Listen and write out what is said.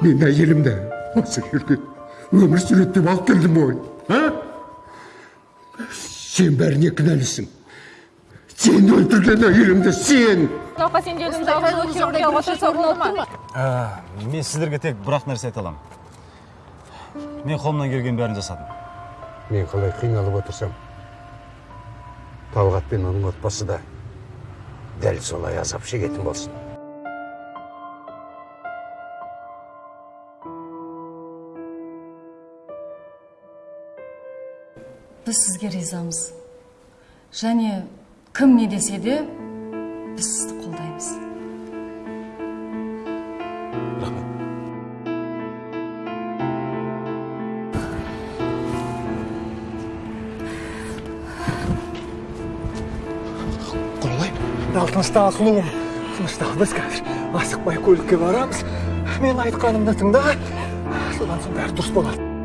мен әйелімді осы жерге өмір сүреді деп алып келдім ғой а сен бәріне кінәлісің сен өлтірген әйелімді сен Науқа сен деудің жалғыздылық хирургия отырса болады ма? мен сіздерге тек бір ақ нәрсе айта аламын мен қолымнан келген бәрін жасадым мен қалай қиналып отырсам талғат пен оның отбасы да дәл солай азап шегетін болсын біз сізге ризамыз. Және кім не десе де біз сізді қолдаймыз. Құралай ал тыныштал сұлуым тыныштал біз қазір. Асықпай көлікке барамыз. Мен айтқанымды тыңда. Содан соң бәрі дұрыс болады.